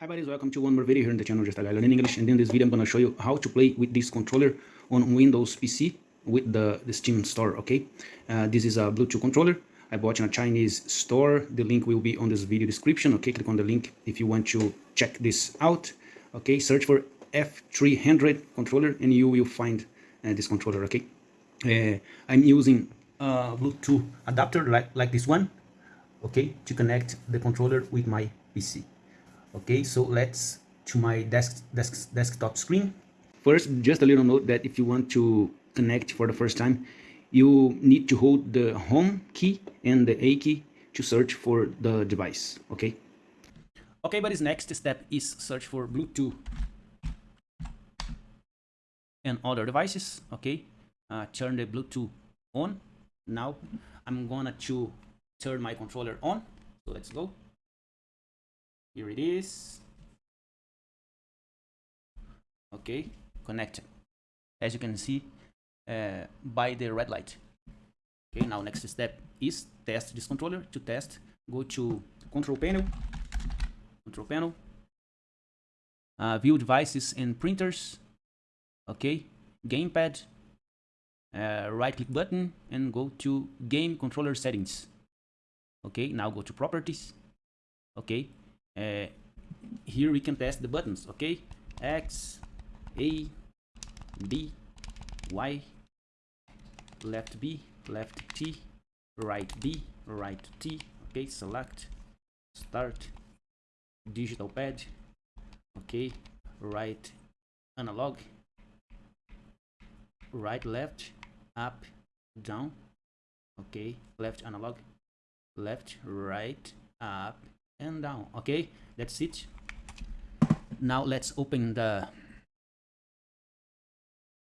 Hi buddies, welcome to one more video here on the channel Just Guy Learning English and in this video I'm to show you how to play with this controller on Windows PC with the, the Steam store, okay? Uh, this is a Bluetooth controller I bought in a Chinese store, the link will be on this video description, okay? Click on the link if you want to check this out, okay? Search for F300 controller and you will find uh, this controller, okay? Uh, I'm using a Bluetooth adapter like, like this one, okay? To connect the controller with my PC okay so let's to my desk, desk desktop screen. First just a little note that if you want to connect for the first time you need to hold the home key and the a key to search for the device okay? Okay but his next step is search for bluetooth and other devices okay? Uh, turn the bluetooth on. Now i'm gonna to turn my controller on. So let's go here it is. Okay connected as you can see uh, by the red light. Okay now next step is test this controller to test. Go to control panel. Control panel. Uh, view devices and printers. Okay gamepad. Uh, right click button and go to game controller settings. Okay now go to properties. Okay uh, here we can test the buttons okay? X a b y left b left t right b right t okay? Select start digital pad okay? Right analog right left up down okay? Left analog left right up and down okay? That's it now let's open the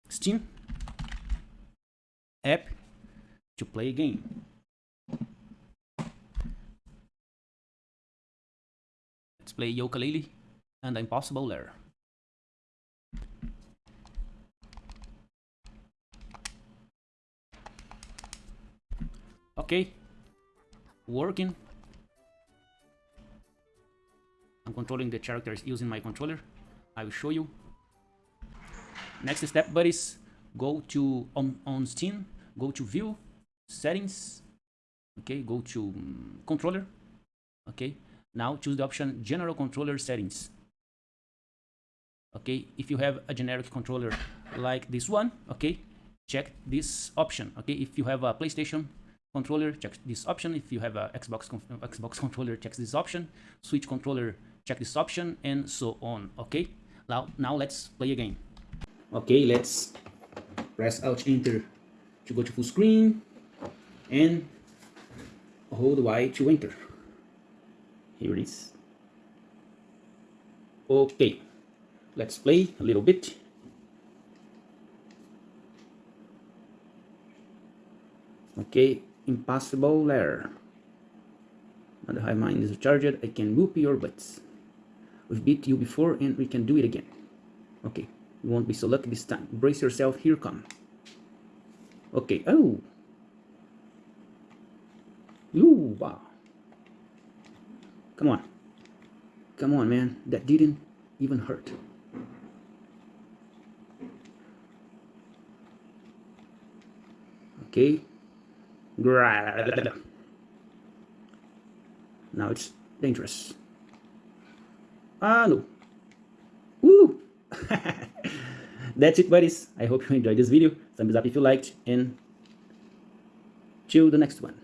steam app to play a game. Let's play Yooka-Laylee and impossible lair. Okay. Working controlling the characters using my controller. I will show you. Next step, buddies, go to on, on Steam, go to View, Settings, okay, go to um, Controller, okay. Now choose the option General Controller Settings. Okay, if you have a generic controller like this one, okay, check this option. Okay, if you have a PlayStation controller, check this option. If you have a Xbox Xbox controller, check this option. Switch controller, check this option and so on okay? Now now let's play again. Okay let's press alt enter to go to full screen and hold y to enter. Here it is. Okay let's play a little bit. Okay impossible lair and the high mind is charged i can whoop your butts We've beat you before and we can do it again. Okay, you won't be so lucky this time. Brace yourself, here come. Okay, oh. Ooh, wow. Come on. Come on, man. That didn't even hurt. Okay. Now it's dangerous. Ah, no. Woo! That's it, buddies. I hope you enjoyed this video. Thumbs up if you liked, and till the next one.